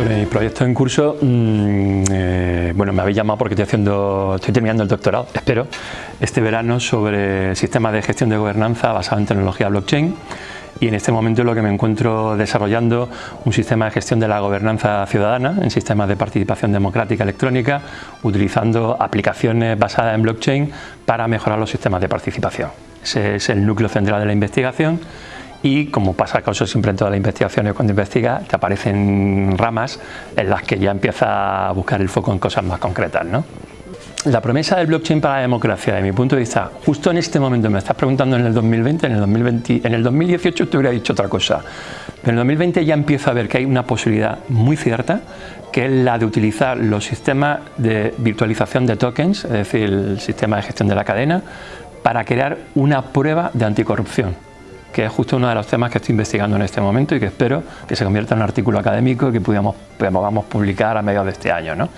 sobre mi proyecto en curso, mm, eh, bueno, me habéis llamado porque estoy, haciendo, estoy terminando el doctorado, espero, este verano sobre sistemas de gestión de gobernanza basado en tecnología blockchain y en este momento lo que me encuentro desarrollando un sistema de gestión de la gobernanza ciudadana en sistemas de participación democrática electrónica utilizando aplicaciones basadas en blockchain para mejorar los sistemas de participación. Ese es el núcleo central de la investigación y como pasa siempre en todas las investigaciones cuando investigas, te aparecen ramas en las que ya empieza a buscar el foco en cosas más concretas. ¿no? La promesa del blockchain para la democracia, de mi punto de vista, justo en este momento, me estás preguntando en el 2020, en el, 2020, en el 2018 te hubiera dicho otra cosa, pero en el 2020 ya empiezo a ver que hay una posibilidad muy cierta, que es la de utilizar los sistemas de virtualización de tokens, es decir, el sistema de gestión de la cadena, para crear una prueba de anticorrupción que es justo uno de los temas que estoy investigando en este momento y que espero que se convierta en un artículo académico y que podamos, publicar a mediados de este año. ¿no?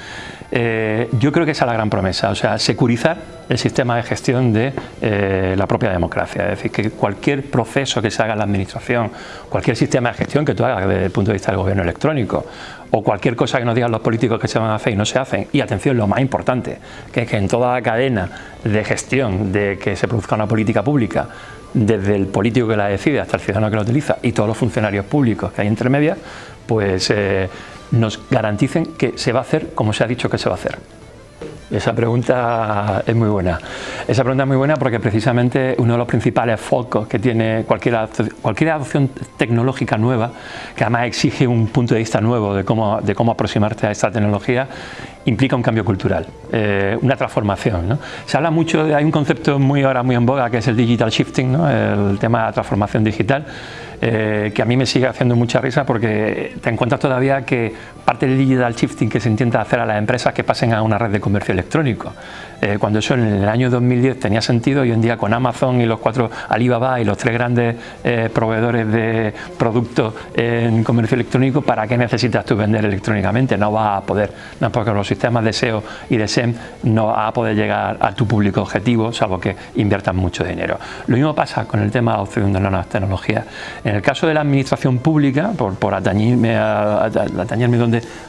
Eh, yo creo que esa es la gran promesa, o sea, securizar el sistema de gestión de eh, la propia democracia, es decir, que cualquier proceso que se haga en la administración, cualquier sistema de gestión que tú hagas desde el punto de vista del gobierno electrónico, o cualquier cosa que nos digan los políticos que se van a hacer y no se hacen, y atención, lo más importante, que es que en toda la cadena de gestión de que se produzca una política pública, desde el político que la decide hasta el ciudadano que la utiliza y todos los funcionarios públicos que hay entre medias, pues eh, nos garanticen que se va a hacer como se ha dicho que se va a hacer. Esa pregunta es muy buena. Esa pregunta es muy buena porque precisamente uno de los principales focos que tiene cualquier, cualquier adopción tecnológica nueva, que además exige un punto de vista nuevo de cómo, de cómo aproximarte a esta tecnología, implica un cambio cultural, eh, una transformación. Se habla mucho, de, hay un concepto muy ahora muy en boga que es el digital shifting, el tema de la transformación digital, eh, que a mí me sigue haciendo mucha risa porque te encuentras todavía que parte del digital shifting que se intenta hacer a las empresas que pasen a una red de comercio electrónico. Eh, cuando eso en el año 2010 tenía sentido, hoy en día con Amazon y los cuatro Alibaba y los tres grandes eh, proveedores de productos en comercio electrónico, ¿para qué necesitas tú vender electrónicamente? No vas a poder, no porque los sistemas de SEO y de SEM no vas a poder llegar a tu público objetivo, salvo que inviertas mucho dinero. Lo mismo pasa con el tema de nuevas tecnologías. El caso de la administración pública, por, por atañirme,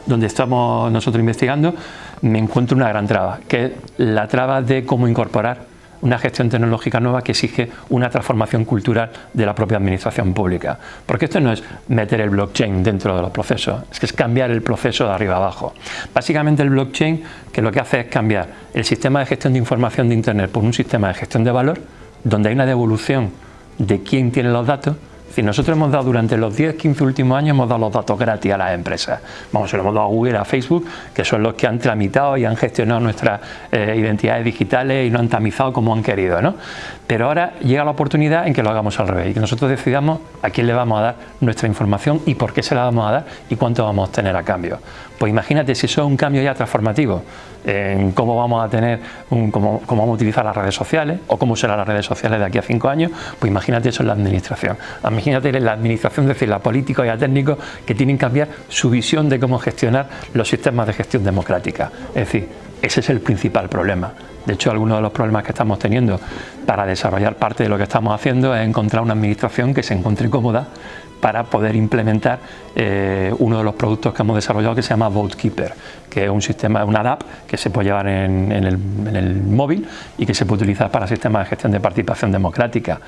donde estamos nosotros investigando, me encuentro una gran traba, que es la traba de cómo incorporar una gestión tecnológica nueva que exige una transformación cultural de la propia administración pública. Porque esto no es meter el blockchain dentro de los procesos, es que es cambiar el proceso de arriba abajo. Básicamente el blockchain que lo que hace es cambiar el sistema de gestión de información de Internet por un sistema de gestión de valor donde hay una devolución de quién tiene los datos si nosotros hemos dado durante los 10, 15 últimos años, hemos dado los datos gratis a las empresas. Vamos, se lo hemos dado a Google, a Facebook, que son los que han tramitado y han gestionado nuestras eh, identidades digitales y no han tamizado como han querido. ¿no? Pero ahora llega la oportunidad en que lo hagamos al revés y que nosotros decidamos a quién le vamos a dar nuestra información y por qué se la vamos a dar y cuánto vamos a tener a cambio. Pues imagínate si eso es un cambio ya transformativo en cómo vamos a tener, cómo, vamos a utilizar las redes sociales o cómo serán las redes sociales de aquí a cinco años, pues imagínate eso en la administración. Imagínate en la administración, es decir, la política y a técnicos que tienen que cambiar su visión de cómo gestionar los sistemas de gestión democrática. Es decir, ese es el principal problema. De hecho, algunos de los problemas que estamos teniendo para desarrollar parte de lo que estamos haciendo es encontrar una administración que se encuentre cómoda para poder implementar eh, uno de los productos que hemos desarrollado que se llama VoteKeeper, que es un sistema, una app que se puede llevar en, el, móvil y que se puede utilizar para sistemas de gestión de participación democrática.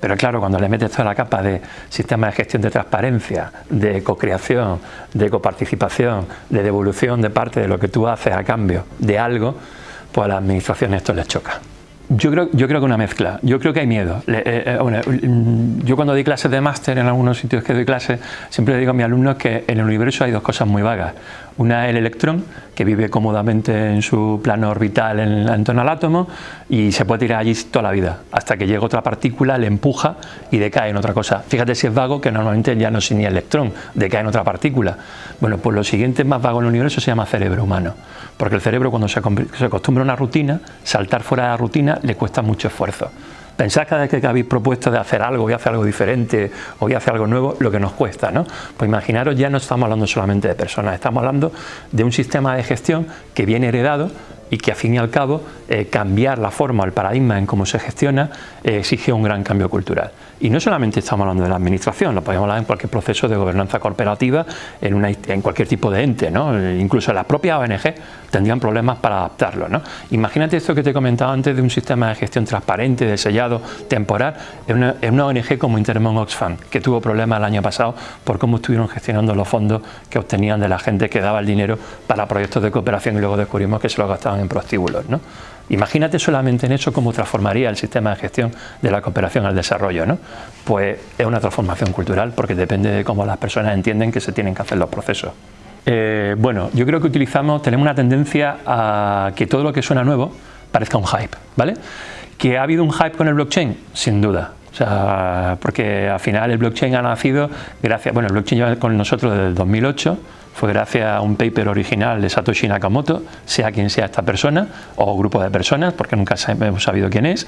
Pero claro, cuando le metes toda la capa de sistemas de gestión de transparencia, de co-creación, de coparticipación, de devolución de parte de lo que tú haces a cambio de algo, pues a la administración esto les choca. Yo creo, yo creo que una mezcla. Yo creo que hay miedo. Eh, eh, mm, yo cuando doy clases de máster en algunos sitios que doy clases, siempre le digo a mis alumnos que en el universo hay dos cosas muy vagas. Una es el electrón, que vive cómodamente en su plano orbital en, torno al átomo y se puede tirar allí toda la vida, hasta que llega otra partícula, le empuja y decae en otra cosa. Fíjate si es vago, que normalmente ya no es ni electrón, decae en otra partícula. Bueno, pues lo siguiente más vago en el universo se llama cerebro humano, porque el cerebro cuando se, se acostumbra a una rutina, saltar fuera de la rutina le cuesta mucho esfuerzo. Pensad cada vez que habéis propuesto de hacer algo, voy a hacer algo diferente o voy a hacer algo nuevo, lo que nos cuesta, ¿no? Pues imaginaros, ya no estamos hablando solamente de personas, estamos hablando de un sistema de gestión que viene heredado y que al fin y al cabo eh, cambiar la forma, el paradigma en cómo se gestiona eh, exige un gran cambio cultural. Y no solamente estamos hablando de la administración, lo podemos hablar en cualquier proceso de gobernanza corporativa, en, una, en cualquier tipo de ente, ¿no? incluso las propias ONG tendrían problemas para adaptarlo. ¿no? Imagínate esto que te he comentado antes de un sistema de gestión transparente, de sellado temporal, en una, en ONG como Intermon Oxfam, que tuvo problemas el año pasado por cómo estuvieron gestionando los fondos que obtenían de la gente que daba el dinero para proyectos de cooperación y luego descubrimos que se lo gastaban en prostíbulos. ¿no? Imagínate solamente en eso cómo transformaría el sistema de gestión de la cooperación al desarrollo. ¿no? Pues es una transformación cultural porque depende de cómo las personas entienden que se tienen que hacer los procesos. Eh, bueno, yo creo que utilizamos, tenemos una tendencia a que todo lo que suena nuevo parezca un hype, ¿vale? ¿Que ha habido un hype con el blockchain? Sin duda. O sea, porque al final el blockchain ha nacido gracias, bueno, el blockchain lleva con nosotros desde el 2008, fue gracias a un paper original de Satoshi Nakamoto, sea quien sea esta persona o grupo de personas, porque nunca hemos sabido quién es,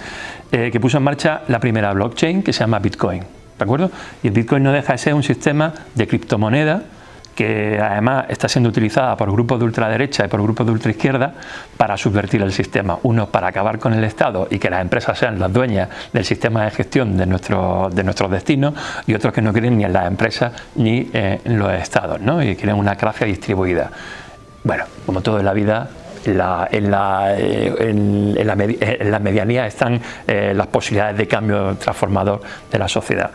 eh, que puso en marcha la primera blockchain que se llama Bitcoin. ¿De acuerdo? Y el Bitcoin no deja de ser un sistema de criptomoneda que además está siendo utilizada por grupos de ultraderecha y por grupos de ultraizquierda para subvertir el sistema. Uno para acabar con el Estado y que las empresas sean las dueñas del sistema de gestión de, nuestro, de nuestros destinos y otros que no creen ni en las empresas ni en los Estados ¿no? y quieren una gracia distribuida. Bueno, como todo en la vida, en la, en, la, eh, en, la, medianía están eh, las posibilidades de cambio transformador de la sociedad.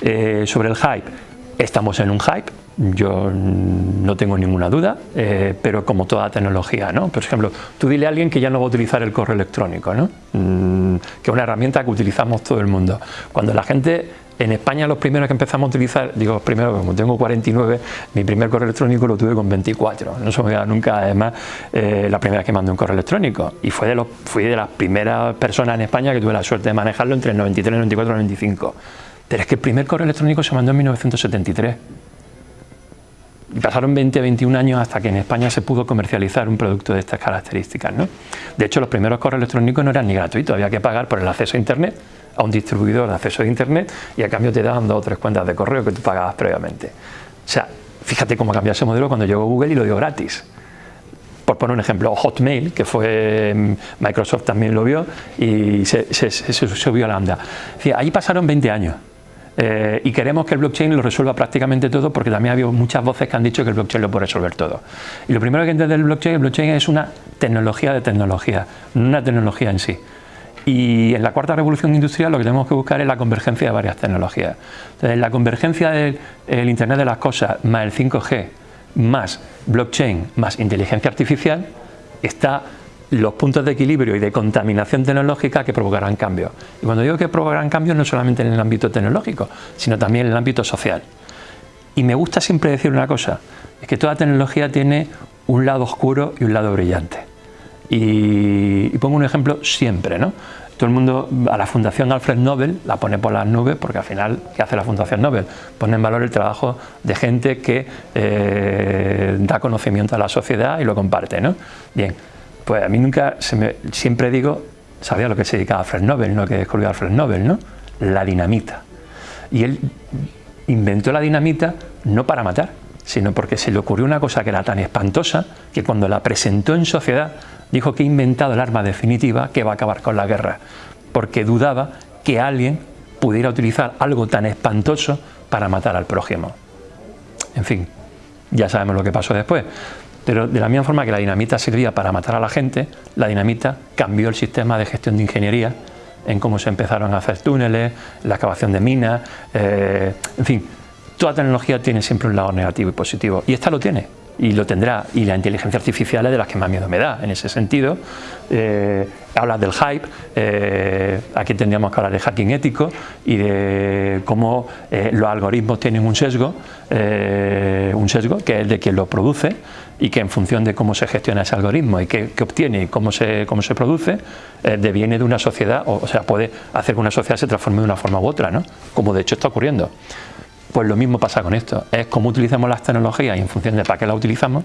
Eh, sobre el hype, estamos en un hype, yo no tengo ninguna duda, eh, pero como toda tecnología, ¿no? Por ejemplo, tú dile a alguien que ya no va a utilizar el correo electrónico, ¿no? Mm, que es una herramienta que utilizamos todo el mundo. Cuando la gente, en España los primeros que empezamos a utilizar, digo primero como tengo 49, mi primer correo electrónico lo tuve con 24, no se me olvida nunca además eh, la primera vez que mandé un correo electrónico y fue de los, fui de las primeras personas en España que tuve la suerte de manejarlo entre el 93, 94 y 95. Pero es que el primer correo electrónico se mandó en 1973 pasaron 20 21 años hasta que en España se pudo comercializar un producto de estas características. ¿no? De hecho, los primeros correos electrónicos no eran ni gratuitos, había que pagar por el acceso a Internet, a un distribuidor de acceso a Internet, y a cambio te daban dos o tres cuentas de correo que tú pagabas previamente. O sea, fíjate cómo cambió ese modelo cuando llegó Google y lo dio gratis. Por poner un ejemplo, Hotmail, que fue mm, Microsoft también lo vio y se, se, subió a la anda. Ahí pasaron 20 años. Eh, y queremos que el blockchain lo resuelva prácticamente todo porque también ha habido muchas voces que han dicho que el blockchain lo puede resolver todo. Y lo primero que entender el blockchain, el blockchain es una tecnología de tecnología, no una tecnología en sí. Y en la cuarta revolución industrial lo que tenemos que buscar es la convergencia de varias tecnologías. Entonces, la convergencia del Internet de las cosas más el 5G más blockchain más inteligencia artificial está los puntos de equilibrio y de contaminación tecnológica que provocarán cambios. Y cuando digo que provocarán cambios no solamente en el ámbito tecnológico, sino también en el ámbito social. Y me gusta siempre decir una cosa, es que toda tecnología tiene un lado oscuro y un lado brillante. Y, pongo un ejemplo siempre, ¿no? Todo el mundo, a la Fundación Alfred Nobel la pone por las nubes porque al final, ¿qué hace la Fundación Nobel? Pone en valor el trabajo de gente que eh, da conocimiento a la sociedad y lo comparte, ¿no? Bien, pues a mí nunca, se me, siempre digo, sabía lo que se dedicaba Alfred Nobel, no que descubrió Alfred Nobel, ¿no? La dinamita. Y él inventó la dinamita no para matar, sino porque se le ocurrió una cosa que era tan espantosa que cuando la presentó en sociedad dijo que ha inventado el arma definitiva que va a acabar con la guerra, porque dudaba que alguien pudiera utilizar algo tan espantoso para matar al prójimo. En fin, ya sabemos lo que pasó después. Pero de la misma forma que la dinamita servía para matar a la gente, la dinamita cambió el sistema de gestión de ingeniería en cómo se empezaron a hacer túneles, la excavación de minas, eh, en fin, toda tecnología tiene siempre un lado negativo y positivo, y esta lo tiene, y lo tendrá, y la inteligencia artificial es de las que más miedo me da en ese sentido. Eh, hablas del hype, eh, aquí tendríamos que hablar de hacking ético y de cómo eh, los algoritmos tienen un sesgo, un sesgo que es de quien lo produce y que en función de cómo se gestiona ese algoritmo y qué, obtiene y cómo se, cómo se produce, deviene de una sociedad, o, o, sea, puede hacer que una sociedad se transforme de una forma u otra, ¿no? como de hecho está ocurriendo. Pues lo mismo pasa con esto, es cómo utilizamos las tecnologías y en función de para qué las utilizamos,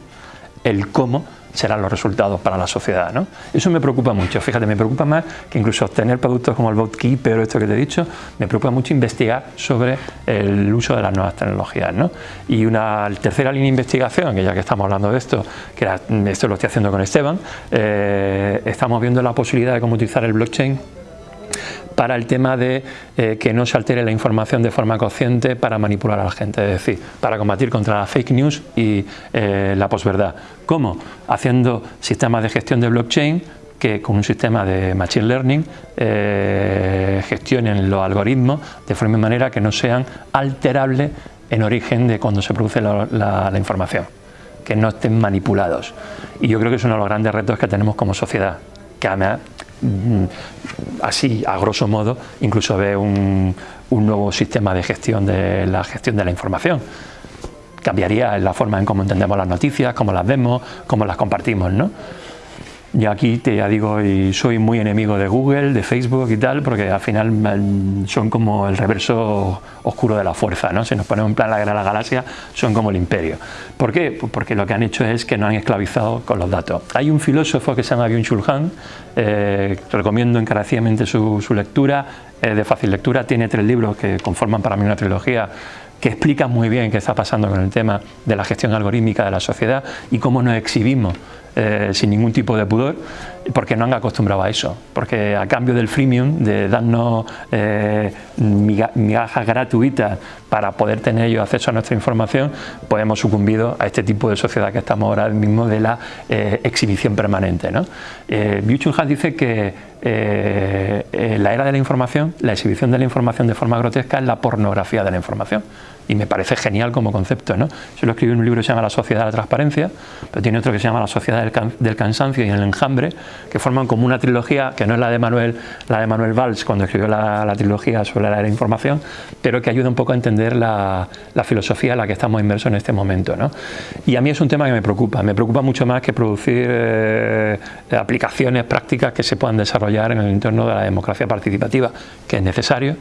el cómo serán los resultados para la sociedad. ¿no? Eso me preocupa mucho, fíjate, me preocupa más que incluso obtener productos como el BotKeeper o esto que te he dicho, me preocupa mucho investigar sobre el uso de las nuevas tecnologías. ¿no? Y una tercera línea de investigación, que ya que estamos hablando de esto, que esto lo estoy haciendo con Esteban, eh, estamos viendo la posibilidad de cómo utilizar el blockchain para el tema de eh, que no se altere la información de forma consciente para manipular a la gente, es decir, para combatir contra la fake news y eh, la posverdad. ¿Cómo? Haciendo sistemas de gestión de blockchain que con un sistema de Machine Learning eh, gestionen los algoritmos de forma y manera que no sean alterables en origen de cuando se produce la, información, que no estén manipulados. Y yo creo que es uno de los grandes retos que tenemos como sociedad, que además Mm, así a grosso modo incluso ve un, nuevo sistema de gestión de la gestión de la información cambiaría la forma en cómo entendemos las noticias, cómo las vemos, cómo las compartimos, ¿no? Yo aquí te ya digo, y soy muy enemigo de Google, de Facebook y tal, porque al final son como el reverso oscuro de la fuerza, ¿no? Si nos ponemos en plan la guerra de la galaxia, son como el imperio. ¿Por qué? Pues porque lo que han hecho es que nos han esclavizado con los datos. Hay un filósofo que se llama Byung-Chul eh, recomiendo encarecidamente su, lectura, es de fácil lectura, tiene tres libros que conforman para mí una trilogía que explican muy bien qué está pasando con el tema de la gestión algorítmica de la sociedad y cómo nos exhibimos eh, sin ningún tipo de pudor, porque no han acostumbrado a eso, porque a cambio del freemium, de darnos eh, migajas gratuitas para poder tener ellos acceso a nuestra información, pues hemos sucumbido a este tipo de sociedad que estamos ahora mismo de la eh, exhibición permanente. ¿no? Eh, dice que la era de la información, la exhibición de la información de forma grotesca es la pornografía de la información y me parece genial como concepto. ¿no? Yo lo escribí en un libro que se llama La sociedad de la transparencia, pero tiene otro que se llama La sociedad del, cansancio y el enjambre, que forman como una trilogía, que no es la de Manuel, la de Manuel Valls cuando escribió la, trilogía sobre la era de información, pero que ayuda un poco a entender la, filosofía en la que estamos inmersos en este momento. ¿no? Y a mí es un tema que me preocupa, me preocupa mucho más que producir eh, aplicaciones prácticas que se puedan desarrollar en el entorno de la democracia participativa, que es necesario,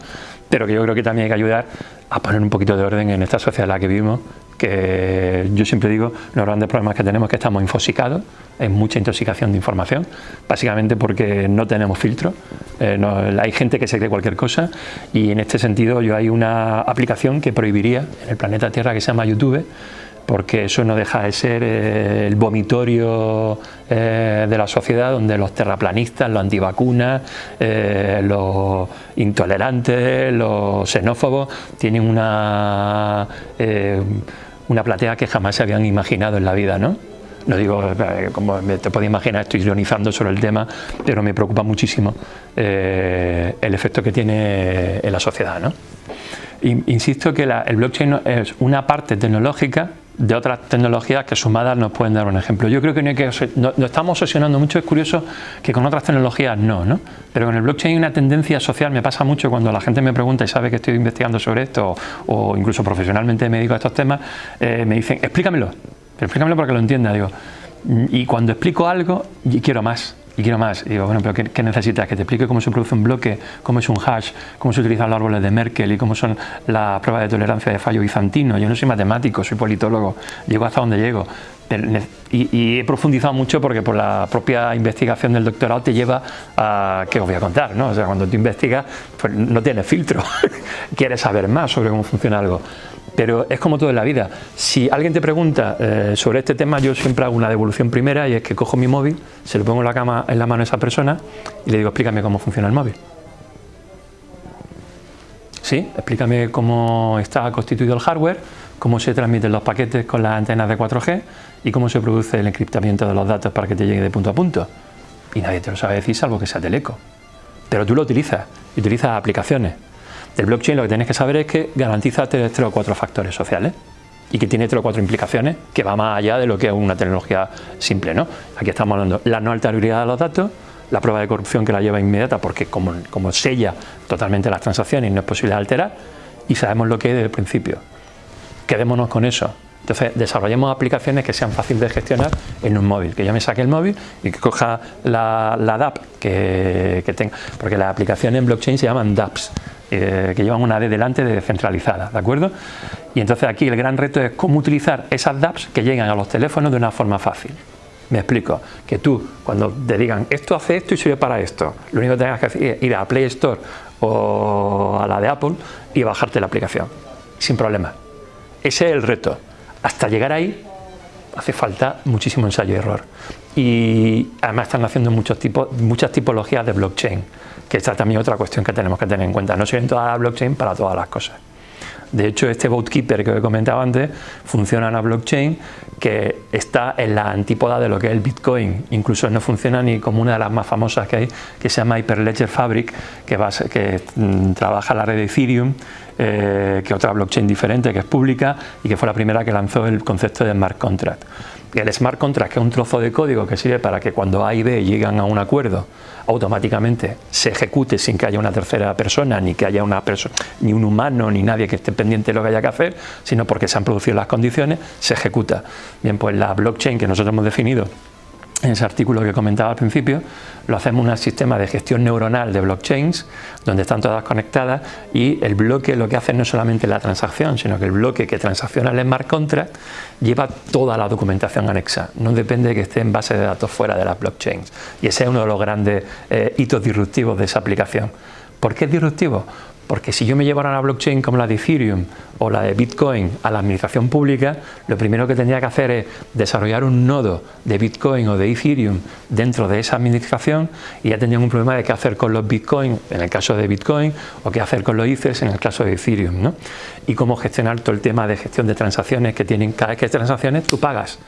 pero que yo creo que también hay que ayudar a poner un poquito de orden en esta sociedad en la que vivimos, que yo siempre digo, los grandes problemas que tenemos es que estamos infosicados, hay mucha intoxicación de información, básicamente porque no tenemos filtro, eh, hay gente que se cree cualquier cosa y en este sentido yo hay una aplicación que prohibiría en el planeta Tierra que se llama YouTube, porque eso no deja de ser eh, el vomitorio eh, de la sociedad donde los terraplanistas, los antivacunas, eh, los intolerantes, los xenófobos tienen una, una platea que jamás se habían imaginado en la vida, ¿no? No digo, como te puedes imaginar, estoy ironizando sobre el tema, pero me preocupa muchísimo el efecto que tiene en la sociedad. ¿no? Insisto que el blockchain es una parte tecnológica de otras tecnologías que sumadas nos pueden dar un ejemplo. Yo creo que no hay que no, estamos obsesionando mucho, es curioso que con otras tecnologías no, ¿no? Pero con el blockchain hay una tendencia social, me pasa mucho cuando la gente me pregunta y sabe que estoy investigando sobre esto o, incluso profesionalmente me dedico a estos temas, eh, me dicen, explícamelo, explícamelo para que lo entienda, digo, y cuando explico algo, quiero más, y quiero más. Y digo, bueno, pero ¿qué, necesitas? Que te explique cómo se produce un bloque, cómo es un hash, cómo se utilizan los árboles de Merkel y cómo son las pruebas de tolerancia de fallo bizantino. Yo no soy matemático, soy politólogo, llego hasta donde llego. Y, he profundizado mucho porque por la propia investigación del doctorado te lleva a, ¿qué os voy a contar? ¿no? O sea, cuando tú investigas, pues no tienes filtro, quieres saber más sobre cómo funciona algo. Pero es como todo en la vida. Si alguien te pregunta eh, sobre este tema, yo siempre hago una devolución primera y es que cojo mi móvil, se lo pongo en la, cama, en la mano a esa persona y le digo, explícame cómo funciona el móvil. ¿Sí? Explícame cómo está constituido el hardware, cómo se transmiten los paquetes con las antenas de 4G y cómo se produce el encriptamiento de los datos para que te llegue de punto a punto. Y nadie te lo sabe decir salvo que sea Teleco. Pero tú lo utilizas, y utilizas aplicaciones. El blockchain lo que tienes que saber es que garantiza tres, o cuatro factores sociales y que tiene tres o cuatro implicaciones que va más allá de lo que es una tecnología simple. ¿no? Aquí estamos hablando de la no alterabilidad de los datos, la prueba de corrupción que la lleva inmediata porque como, como sella totalmente las transacciones y no es posible alterar y sabemos lo que es desde el principio. Quedémonos con eso. Entonces, desarrollemos aplicaciones que sean fáciles de gestionar en un móvil, que yo me saque el móvil y que coja la, la DAP que, que tenga, porque las aplicaciones en blockchain se llaman DApps, eh, que llevan una D delante de descentralizada, ¿de acuerdo? Y entonces aquí el gran reto es cómo utilizar esas dApps que llegan a los teléfonos de una forma fácil. Me explico, que tú cuando te digan esto hace esto y sirve para esto, lo único que tengas que hacer es ir a Play Store o a la de Apple y bajarte la aplicación, sin problema. Ese es el reto. Hasta llegar ahí hace falta muchísimo ensayo y error. Y además están haciendo muchos tipos, muchas tipologías de blockchain, que esta es también otra cuestión que tenemos que tener en cuenta. No sirven todas las blockchain para todas las cosas. De hecho, este Boatkeeper que os he comentado antes funciona en una blockchain que está en la antípoda de lo que es el Bitcoin. Incluso no funciona ni como una de las más famosas que hay, que se llama Hyperledger Fabric, que, va, mm, trabaja la red de Ethereum, eh, que otra blockchain diferente, que es pública y que fue la primera que lanzó el concepto de smart contract el smart contract, que es un trozo de código que sirve para que cuando A y B llegan a un acuerdo, automáticamente se ejecute sin que haya una tercera persona, ni que haya una persona, ni un humano, ni nadie que esté pendiente de lo que haya que hacer, sino porque se han producido las condiciones, se ejecuta. Bien, pues la blockchain que nosotros hemos definido en ese artículo que comentaba al principio, lo hacemos un sistema de gestión neuronal de blockchains, donde están todas conectadas y el bloque lo que hace no es solamente la transacción, sino que el bloque que transacciona el smart contract lleva toda la documentación anexa, no depende de que esté en base de datos fuera de las blockchains. Y ese es uno de los grandes eh, hitos disruptivos de esa aplicación. ¿Por qué es disruptivo? Porque si yo me llevara una blockchain como la de Ethereum o la de Bitcoin a la administración pública, lo primero que tendría que hacer es desarrollar un nodo de Bitcoin o de Ethereum dentro de esa administración y ya tendrían un problema de qué hacer con los Bitcoin en el caso de Bitcoin o qué hacer con los Ethers en el caso de Ethereum. ¿no? Y cómo gestionar todo el tema de gestión de transacciones que tienen cada vez que hay transacciones tú pagas,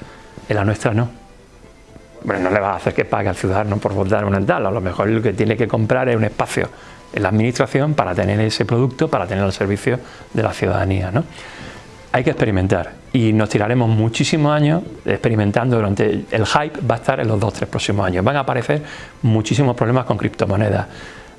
en la nuestra no. Bueno, no le vas a hacer que pague al ciudadano por votar una tal, a lo mejor lo que tiene que comprar es un espacio en la administración para tener ese producto, para tener el servicio de la ciudadanía. ¿no? Hay que experimentar y nos tiraremos muchísimos años experimentando durante el hype va a estar en los dos tres próximos años. Van a aparecer muchísimos problemas con criptomonedas.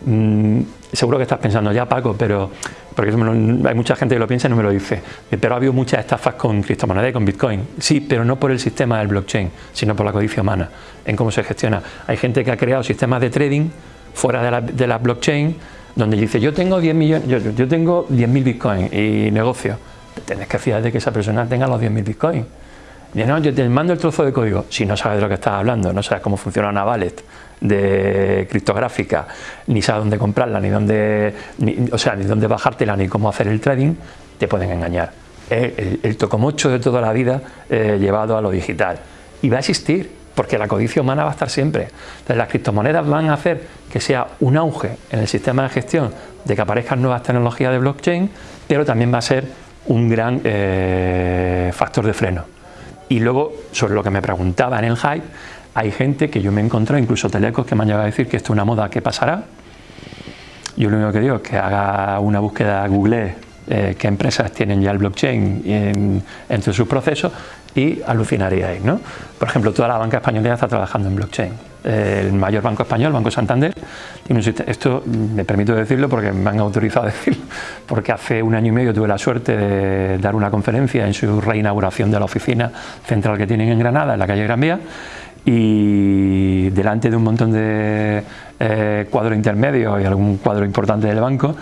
Mm, seguro que estás pensando ya Paco, pero porque hay mucha gente que lo piensa y no me lo dice, pero ha habido muchas estafas con criptomonedas y con Bitcoin. Sí, pero no por el sistema del blockchain, sino por la codicia humana, en cómo se gestiona. Hay gente que ha creado sistemas de trading fuera de la, de la blockchain, donde dice yo tengo 10 millones, yo, yo tengo 10.000 bitcoins y negocio. Tienes que fiar de que esa persona tenga los 10.000 bitcoins. Dice, no, yo te mando el trozo de código. Si no sabes de lo que estás hablando, no sabes cómo funciona una wallet de criptográfica, ni sabes dónde comprarla, ni dónde, o sea, ni dónde bajártela, ni cómo hacer el trading, te pueden engañar. Es el, el tocomocho de toda la vida eh, llevado a lo digital. Y va a existir, porque la codicia humana va a estar siempre. Las criptomonedas van a hacer que sea un auge en el sistema de gestión de que aparezcan nuevas tecnologías de blockchain, pero también va a ser un gran eh, factor de freno. Y luego, sobre lo que me preguntaba en el hype, hay gente que yo me he encontrado, incluso telecos, que me han llegado a decir que esto es una moda que pasará. Yo lo único que digo es que haga una búsqueda Google eh, qué empresas tienen ya el blockchain entre sus procesos y alucinaríais. ¿no? Por ejemplo, toda la banca española ya está trabajando en blockchain. El mayor banco español, Banco Santander, tiene un sistema, esto me permito decirlo porque me han autorizado a decirlo, porque hace un año y medio tuve la suerte de dar una conferencia en su reinauguración de la oficina central que tienen en Granada, en la calle Gran Vía, y delante de un montón de eh, cuadros intermedios y algún cuadro importante del banco,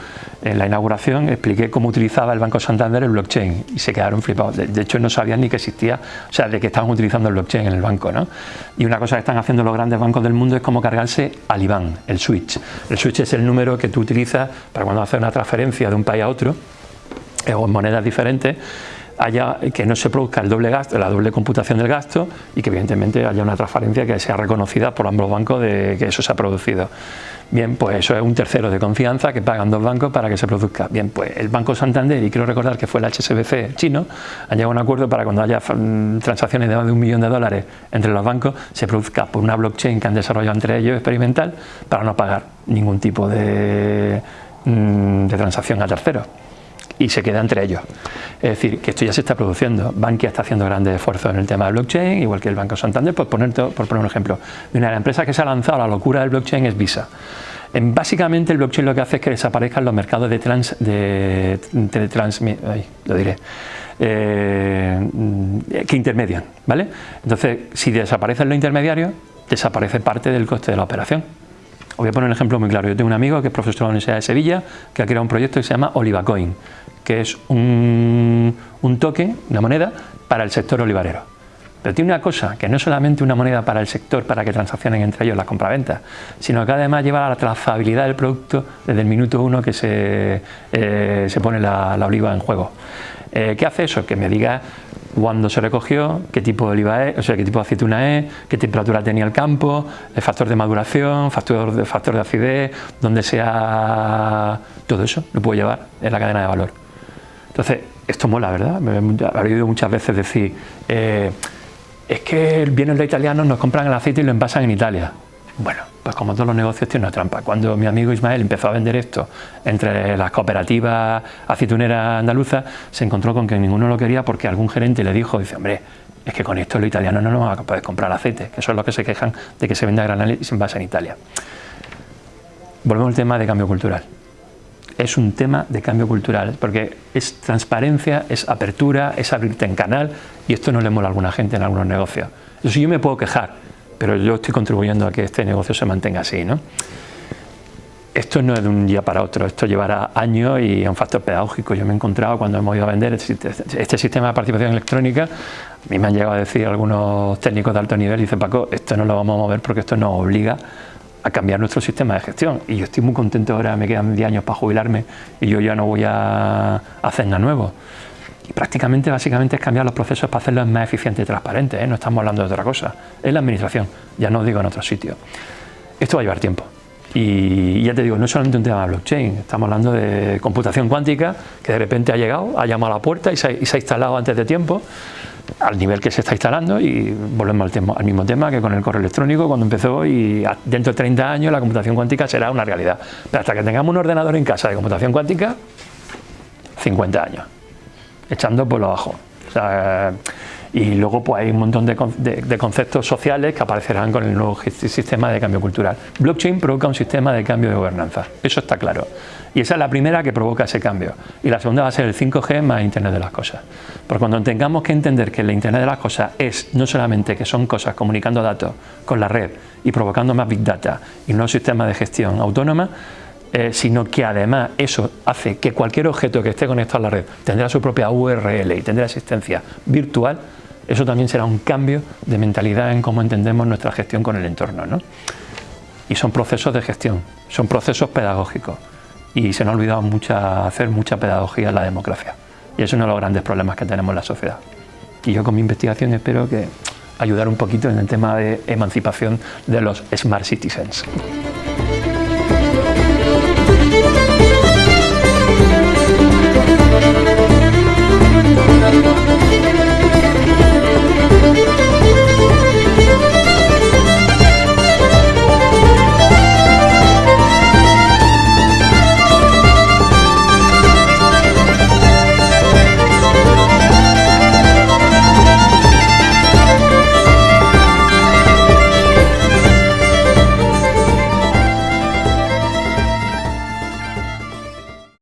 en la inauguración expliqué cómo utilizaba el Banco Santander el blockchain y se quedaron flipados. De, hecho, no sabían ni que existía, o sea, de que estaban utilizando el blockchain en el banco. ¿no? Y una cosa que están haciendo los grandes bancos del mundo es cómo cargarse al IBAN, el switch. El switch es el número que tú utilizas para cuando haces una transferencia de un país a otro eh, o en monedas diferentes haya, que no se produzca el doble gasto, la doble computación del gasto y que evidentemente haya una transferencia que sea reconocida por ambos bancos de que eso se ha producido. Bien, pues eso es un tercero de confianza que pagan dos bancos para que se produzca. Bien, pues el Banco Santander, y quiero recordar que fue el HSBC chino, han llegado a un acuerdo para cuando haya mm, transacciones de más de un millón de dólares entre los bancos, se produzca por una blockchain que han desarrollado entre ellos experimental para no pagar ningún tipo de, mm, de transacción a terceros y se queda entre ellos. Es decir, que esto ya se está produciendo. Bankia está haciendo grandes esfuerzos en el tema de blockchain, igual que el Banco Santander, por poner, por poner un ejemplo. Una de las empresas que se ha lanzado a la locura del blockchain es Visa. En, básicamente el blockchain lo que hace es que desaparezcan los mercados de trans, de, lo diré, eh, que intermedian, ¿vale? Entonces, si desaparecen los intermediarios, desaparece parte del coste de la operación voy a poner un ejemplo muy claro. Yo tengo un amigo que es profesor de la Universidad de Sevilla que ha creado un proyecto que se llama OlivaCoin, que es un, un token, una moneda, para el sector olivarero. Pero tiene una cosa, que no es solamente una moneda para el sector, para que transaccionen entre ellos las compraventas, sino que además lleva a la trazabilidad del producto desde el minuto uno que se, eh, se pone la, oliva en juego. Eh, ¿Qué hace eso? Que me diga cuándo se recogió, qué tipo de oliva es, o sea, qué tipo de aceituna es, qué temperatura tenía el campo, el factor de maduración, factor de, factor de acidez, donde sea... Todo eso lo puedo llevar en la cadena de valor. Entonces, esto mola, ¿verdad? Me he oído muchas veces decir... Eh, es que vienen los italianos, nos compran el aceite y lo envasan en Italia. Bueno, pues como todos los negocios tiene una trampa. Cuando mi amigo Ismael empezó a vender esto entre las cooperativas aceituneras andaluzas, se encontró con que ninguno lo quería porque algún gerente le dijo, dice, hombre, es que con esto los italianos no nos van a poder comprar aceite, que eso es lo que se quejan de que se venda a y se envasa en Italia. Volvemos al tema de cambio cultural es un tema de cambio cultural, porque es transparencia, es apertura, es abrirte en canal, y esto no le mola a alguna gente en algunos negocios. Eso yo me puedo quejar, pero yo estoy contribuyendo a que este negocio se mantenga así. ¿no? Esto no es de un día para otro, esto llevará años y es un factor pedagógico. Yo me he encontrado cuando hemos ido a vender este, este sistema de participación electrónica, a mí me han llegado a decir algunos técnicos de alto nivel, y dice Paco, esto no lo vamos a mover porque esto nos obliga a cambiar nuestro sistema de gestión. Y yo estoy muy contento ahora, me quedan 10 años para jubilarme y yo ya no voy a hacer nada nuevo. Prácticamente, básicamente, es cambiar los procesos para hacerlos más eficientes y transparentes. ¿eh? No estamos hablando de otra cosa. Es la administración, ya no digo en otro sitio. Esto va a llevar tiempo. Y ya te digo, no es solamente un tema de blockchain, estamos hablando de computación cuántica que de repente ha llegado, ha llamado a la puerta y se ha instalado antes de tiempo al nivel que se está instalando y volvemos al, al, mismo tema que con el correo electrónico cuando empezó y dentro de 30 años la computación cuántica será una realidad. Pero hasta que tengamos un ordenador en casa de computación cuántica, 50 años, echando por lo bajo. y luego pues hay un montón de, de, conceptos sociales que aparecerán con el nuevo sistema de cambio cultural. Blockchain provoca un sistema de cambio de gobernanza, eso está claro. Y esa es la primera que provoca ese cambio. Y la segunda va a ser el 5G más Internet de las cosas. Porque cuando tengamos que entender que el Internet de las cosas es no solamente que son cosas comunicando datos con la red y provocando más Big Data y no sistema de gestión autónoma, eh, sino que además eso hace que cualquier objeto que esté conectado a la red tendrá su propia URL y tendrá asistencia virtual, eso también será un cambio de mentalidad en cómo entendemos nuestra gestión con el entorno. ¿no? Y son procesos de gestión, son procesos pedagógicos y se nos ha olvidado hacer mucha pedagogía en la democracia. Y es uno de los grandes problemas que tenemos en la sociedad. Y yo con mi investigación espero que ayudar un poquito en el tema de emancipación de los smart citizens.